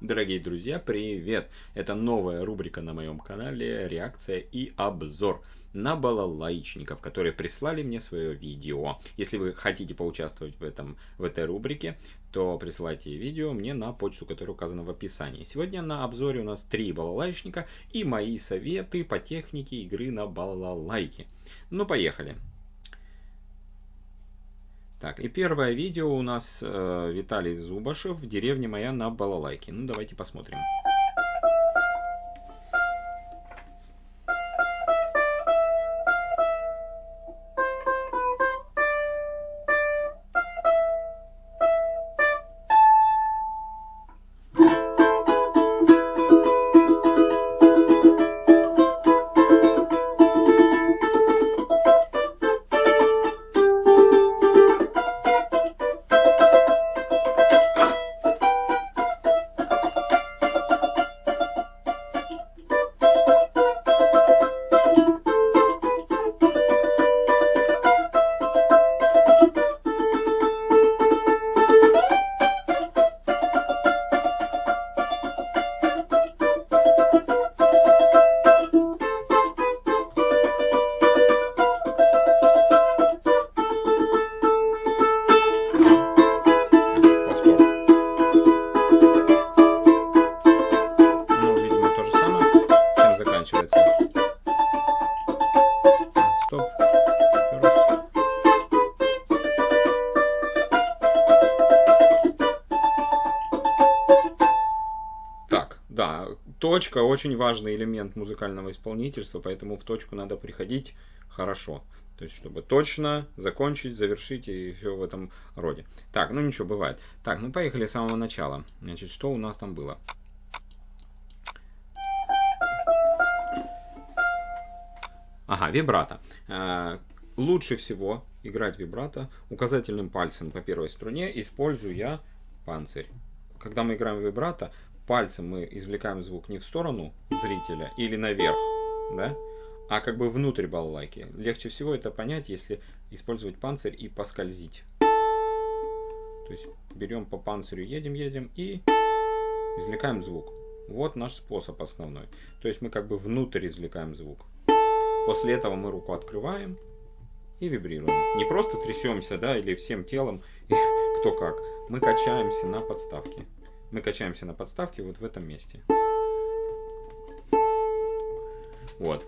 Дорогие друзья, привет! Это новая рубрика на моем канале «Реакция и обзор» на балалайчников, которые прислали мне свое видео. Если вы хотите поучаствовать в, этом, в этой рубрике, то присылайте видео мне на почту, которая указана в описании. Сегодня на обзоре у нас три балалайчника и мои советы по технике игры на балалайке. Ну, поехали! Так, и первое видео у нас э, Виталий Зубашев в деревне моя на балалайке. Ну, давайте посмотрим. Точка очень важный элемент музыкального исполнительства, поэтому в точку надо приходить хорошо. То есть, чтобы точно закончить, завершить и все в этом роде. Так, ну ничего, бывает. Так, ну поехали с самого начала. Значит, что у нас там было? Ага, вибрато. Э, лучше всего играть вибрато указательным пальцем по первой струне, используя панцирь. Когда мы играем вибрато, пальцем мы извлекаем звук не в сторону зрителя или наверх, да, а как бы внутрь балалайки. Легче всего это понять, если использовать панцирь и поскользить. То есть берем по панцирю, едем, едем и извлекаем звук. Вот наш способ основной. То есть мы как бы внутрь извлекаем звук. После этого мы руку открываем и вибрируем. Не просто трясемся, да, или всем телом, кто как. Мы качаемся на подставке. Мы качаемся на подставке вот в этом месте. Вот.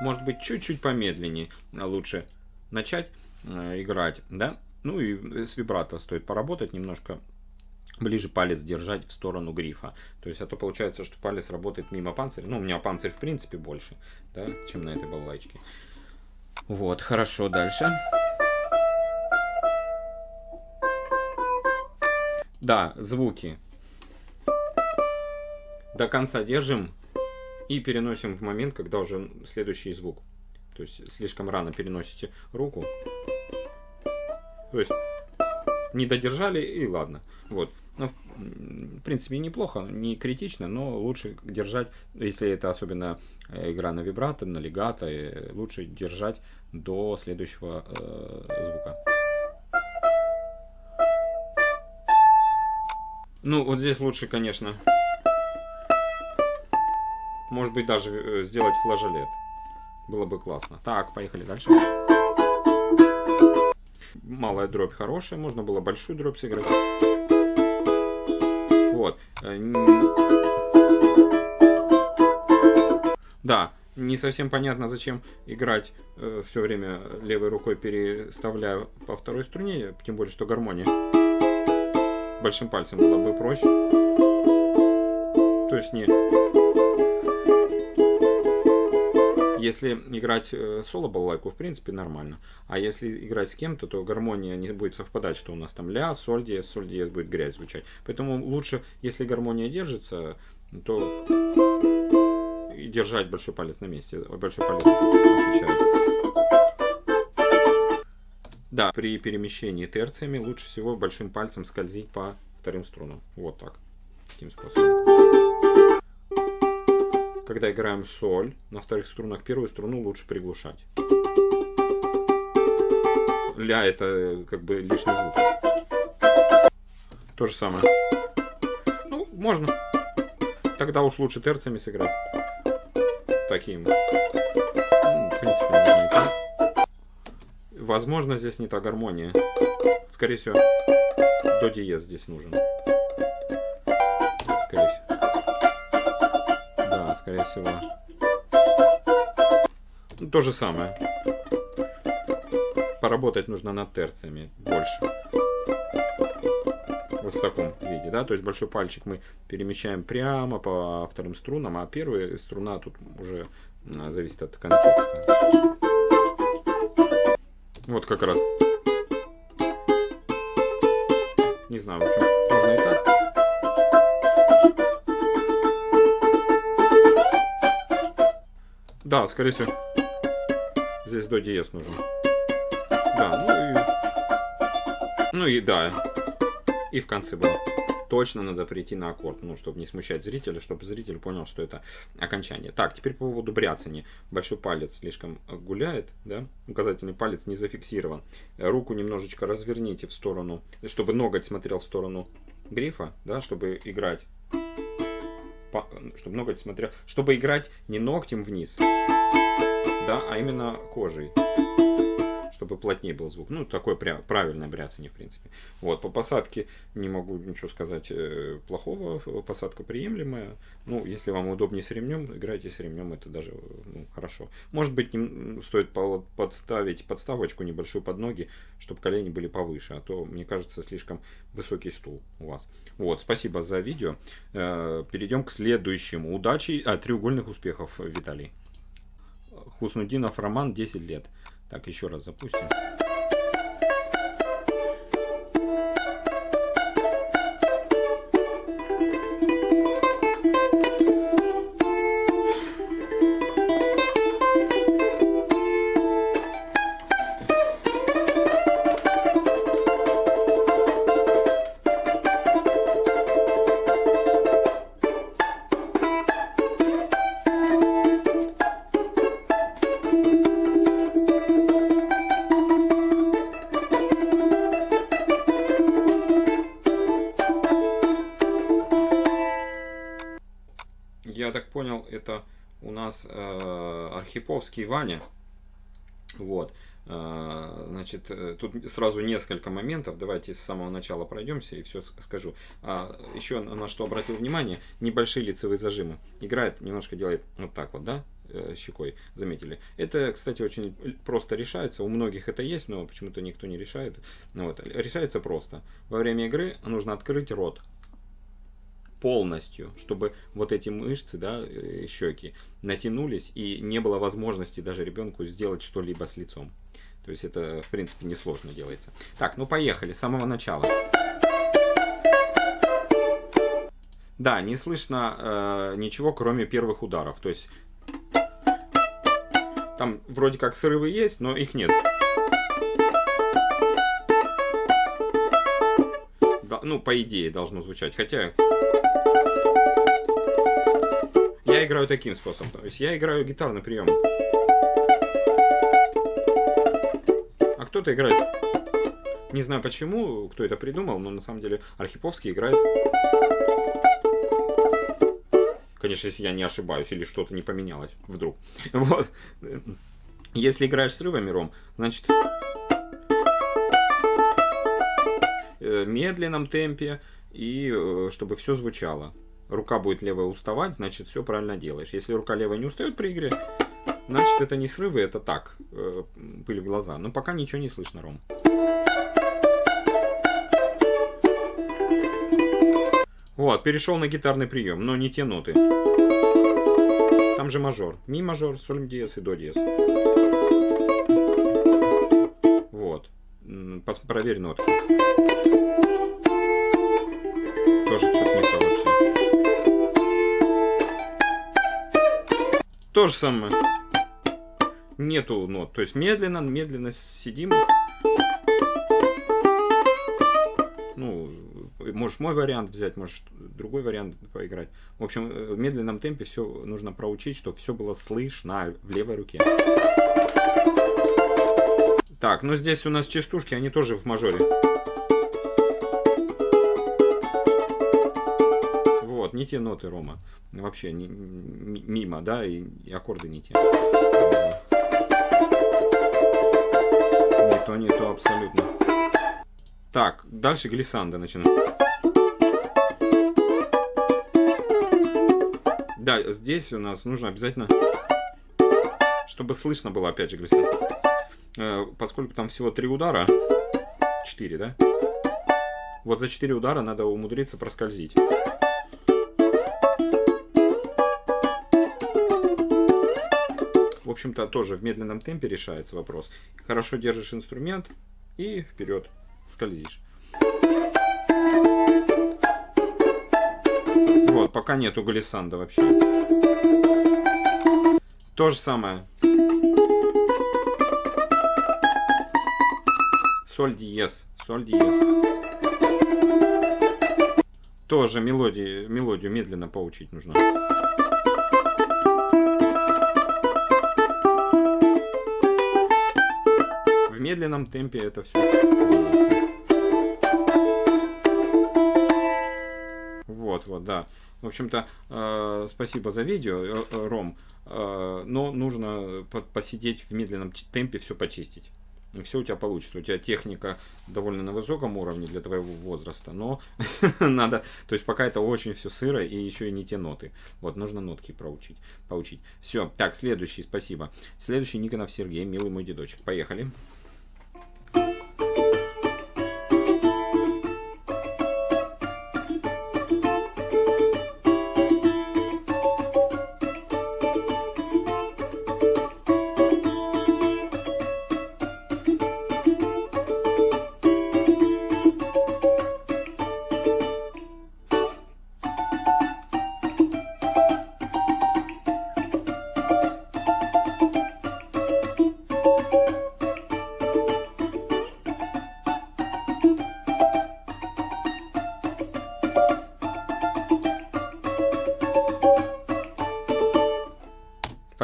Может быть, чуть-чуть помедленнее лучше начать э, играть, да? Ну и с вибрато стоит поработать немножко ближе палец держать в сторону грифа. То есть, а то получается, что палец работает мимо панциря. Ну, у меня панцирь в принципе больше, да, чем на этой балалайчке. Вот, хорошо, дальше. Дальше. Да, звуки. До конца держим и переносим в момент, когда уже следующий звук. То есть слишком рано переносите руку. То есть не додержали и ладно. Вот. Ну, в принципе, неплохо, не критично, но лучше держать, если это особенно э, игра на вибрато, на легато, э, лучше держать до следующего э, звука. Ну, вот здесь лучше, конечно, может быть, даже э, сделать флажолет. Было бы классно. Так, поехали дальше. Малая дробь хорошая, можно было большую дробь сыграть. Вот. Э, да, не совсем понятно, зачем играть э, все время левой рукой переставляя по второй струне, тем более, что гармония большим пальцем было бы проще. То есть не... Если играть э, соло балалайку, в принципе, нормально. А если играть с кем-то, то гармония не будет совпадать, что у нас там ля, соль диез, соль диез будет грязь звучать. Поэтому лучше, если гармония держится, то держать большой палец на месте. Большой палец отвечает. Да, при перемещении терциями лучше всего большим пальцем скользить по вторым струнам. Вот так. Таким способом. Когда играем соль, на вторых струнах первую струну лучше приглушать. Ля это как бы лишний звук. То же самое. Ну, можно. Тогда уж лучше терциями сыграть. Таким. Ну, в принципе, и так. Возможно, здесь не та гармония. Скорее всего, до диез здесь нужен. Скорее всего. Да, скорее всего. То же самое. Поработать нужно над терциями больше. Вот в таком виде, да, то есть большой пальчик мы перемещаем прямо по вторым струнам, а первая струна тут уже зависит от контекста. Вот как раз. Не знаю, в общем, можно и так. Да, скорее всего, здесь до диез нужен. Да, ну и... Ну и да. И в конце было. Точно надо прийти на аккорд, ну, чтобы не смущать зрителя, чтобы зритель понял, что это окончание. Так, теперь по поводу бряцания. Большой палец слишком гуляет, да? Указательный палец не зафиксирован. Руку немножечко разверните в сторону, чтобы ноготь смотрел в сторону грифа, да, чтобы играть чтобы ноготь смотрел, чтобы играть не ногтем вниз, да, а именно кожей чтобы плотнее был звук. Ну, такое прям правильное бряцание, в принципе. Вот, по посадке не могу ничего сказать э, плохого, посадка приемлемая. Ну, если вам удобнее с ремнем, играйте с ремнем, это даже ну, хорошо. Может быть, не, стоит подставить подставочку небольшую под ноги, чтобы колени были повыше, а то, мне кажется, слишком высокий стул у вас. Вот, спасибо за видео. Э, перейдем к следующему. Удачи, а, треугольных успехов, Виталий. Хуснудинов Роман, 10 лет. Так, еще раз запустим. Это у нас э, Архиповский Ваня. Вот. Э, значит, э, тут сразу несколько моментов. Давайте с самого начала пройдемся и все скажу. А, еще на что обратил внимание, небольшие лицевые зажимы. Играет, немножко делает вот так вот, да, э, щекой, заметили. Это, кстати, очень просто решается. У многих это есть, но почему-то никто не решает. Вот. Решается просто. Во время игры нужно открыть рот полностью, чтобы вот эти мышцы, да, э, щеки натянулись и не было возможности даже ребенку сделать что-либо с лицом. То есть это, в принципе, несложно делается. Так, ну поехали, с самого начала. Да, не слышно э, ничего, кроме первых ударов. То есть там вроде как срывы есть, но их нет. Да, ну, по идее, должно звучать. Хотя я играю таким способом. То есть я играю гитарный прием. А кто-то играет... Не знаю почему, кто это придумал, но на самом деле Архиповский играет... Конечно, если я не ошибаюсь, или что-то не поменялось вдруг. Вот. Если играешь с рывами, Ром, значит... Э, медленном темпе, и э, чтобы все звучало рука будет левая уставать, значит все правильно делаешь. Если рука левая не устает при игре, значит это не срывы, это так, э, пыль в глаза. Но пока ничего не слышно, Ром. Вот, перешел на гитарный прием, но не те ноты. Там же мажор. Ми мажор, соль диез и до диез. Вот. Проверь нотки. То же самое. Нету нот. То есть медленно, медленно сидим. Ну, можешь мой вариант взять, можешь другой вариант поиграть. В общем, в медленном темпе все нужно проучить, чтобы все было слышно в левой руке. Так, ну здесь у нас частушки, они тоже в мажоре. Не те ноты, Рома. Вообще не, мимо, да, и, и аккорды не те. Не то, не то абсолютно. Так, дальше глиссанда начинаем. Да, здесь у нас нужно обязательно, чтобы слышно было, опять же, глиссанда. Э, поскольку там всего три удара, 4, да? Вот за 4 удара надо умудриться проскользить. Общем-то, тоже в медленном темпе решается вопрос. Хорошо держишь инструмент и вперед скользишь. Вот, пока нету глиссанда вообще. То же самое. Соль диез. Соль диез. Тоже мелодии, мелодию медленно поучить нужно. Медленном темпе это все Вот, вот, да. В общем-то, э, спасибо за видео, э, э Ром. Э, но нужно посидеть в медленном темпе, все почистить и все у тебя получится. У тебя техника довольно на высоком уровне для твоего возраста, но надо, то есть пока это очень все сыро и еще и не те ноты. Вот, нужно нотки проучить, поучить. Все, так, следующий, спасибо. Следующий Никонов Сергей, милый мой дедочек. Поехали.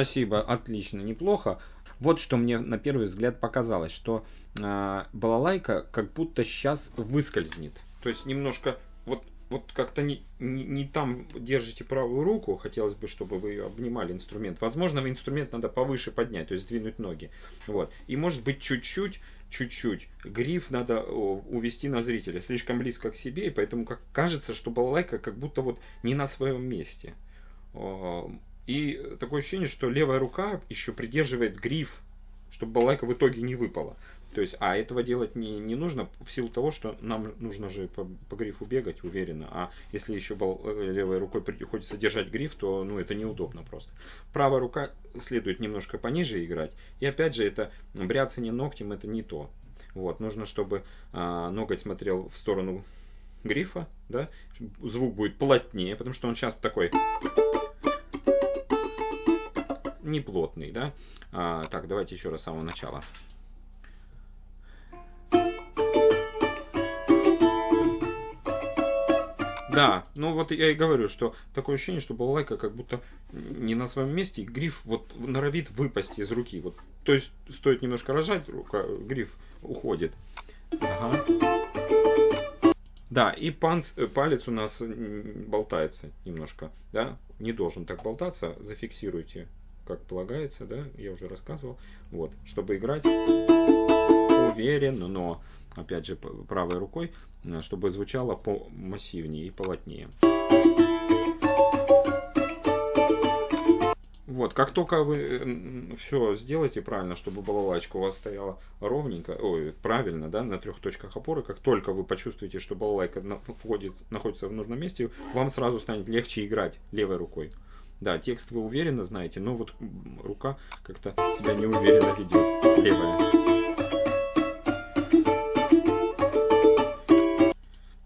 Спасибо, отлично, неплохо. Вот что мне на первый взгляд показалось, что э, балалайка как будто сейчас выскользнет. То есть немножко вот, вот как-то не, не, не там держите правую руку, хотелось бы, чтобы вы обнимали инструмент. Возможно, инструмент надо повыше поднять, то есть сдвинуть ноги. Вот. И может быть чуть-чуть чуть-чуть. Гриф надо увести на зрителя слишком близко к себе, и поэтому как кажется, что балалайка как будто вот не на своем месте. И такое ощущение, что левая рука еще придерживает гриф, чтобы балайка в итоге не выпала. То есть, а этого делать не, не нужно в силу того, что нам нужно же по, по грифу бегать уверенно. А если еще э, левой рукой приходится держать гриф, то ну, это неудобно просто. Правая рука следует немножко пониже играть. И опять же, это бряцание ногтем это не то. Вот, нужно, чтобы а, ноготь смотрел в сторону грифа, да, звук будет плотнее, потому что он сейчас такой неплотный, да. А, так, давайте еще раз с самого начала. Да, ну вот я и говорю, что такое ощущение, что балалайка как будто не на своем месте, гриф вот норовит выпасть из руки. Вот, то есть стоит немножко рожать, рука, гриф уходит. Ага. Да, и панц, э, палец у нас болтается немножко, да, не должен так болтаться, зафиксируйте как полагается, да, я уже рассказывал. Вот, чтобы играть уверенно, но, опять же, правой рукой, э, чтобы звучало массивнее и полотнее. Вот, как только вы э, все сделаете правильно, чтобы балалайка у вас стояла ровненько, ой, правильно, да, на трех точках опоры, как только вы почувствуете, что балалайка находится в нужном месте, вам сразу станет легче играть левой рукой. Да, текст вы уверенно знаете, но вот рука как-то себя неуверенно ведет. Левая.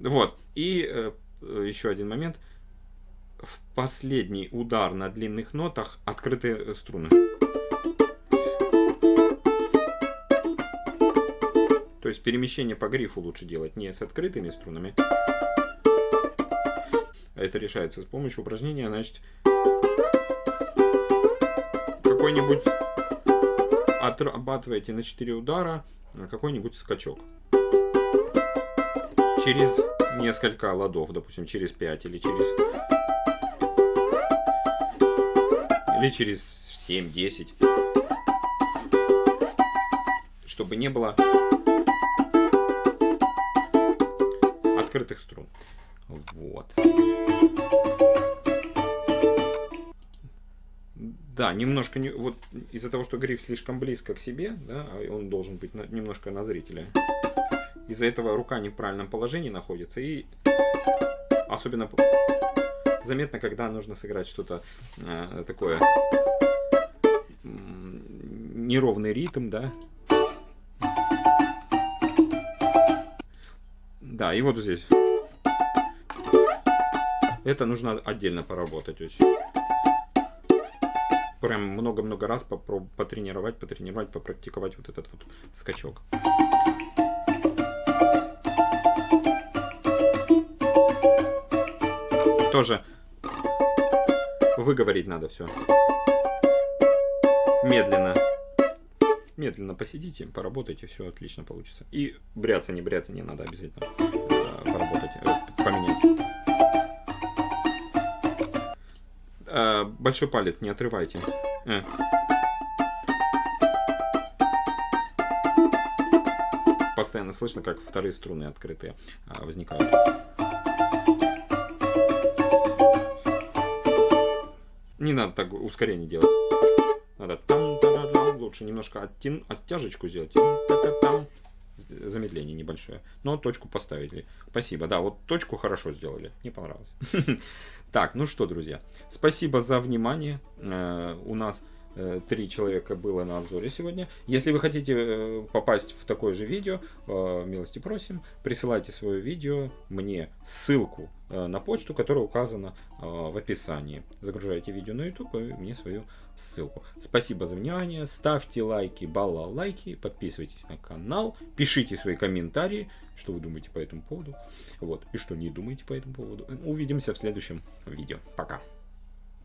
Вот. И э, еще один момент. В последний удар на длинных нотах открытые струны. То есть перемещение по грифу лучше делать не с открытыми струнами. Это решается с помощью упражнения, значит, какой-нибудь отрабатываете на 4 удара какой-нибудь скачок. Через несколько ладов, допустим, через 5 или через... или через 7-10. Чтобы не было открытых струн. Вот. Да, немножко не, вот из-за того, что гриф слишком близко к себе, да, а он должен быть на, немножко на зрителя. Из-за этого рука не в правильном положении находится и особенно заметно, когда нужно сыграть что-то э, такое неровный ритм, да. Да, и вот здесь. Это нужно отдельно поработать. Есть прям много-много раз потренировать, потренировать, попрактиковать вот этот вот скачок. Тоже выговорить надо все. Медленно. Медленно посидите, поработайте, все отлично получится. И бряться, не бряться не надо обязательно большой палец не отрывайте. Э. Постоянно слышно, как вторые струны открытые э, возникают. Не надо так ускорение делать. Надо там, лучше немножко оттяжечку сделать. Замедление небольшое. Но точку поставили. Спасибо. Да, вот точку хорошо сделали. Не понравилось. Так, ну что, друзья. Спасибо за внимание. Э, у нас три человека было на обзоре сегодня. Если вы хотите э, попасть в такое же видео, э, милости просим, присылайте свое видео мне ссылку на почту, которая указана в описании. Загружайте видео на YouTube и мне свою ссылку. Спасибо за внимание, ставьте лайки, балла лайки, подписывайтесь на канал, пишите свои комментарии, что вы думаете по этому поводу, вот, и что не думаете по этому поводу. Увидимся в следующем видео. Пока.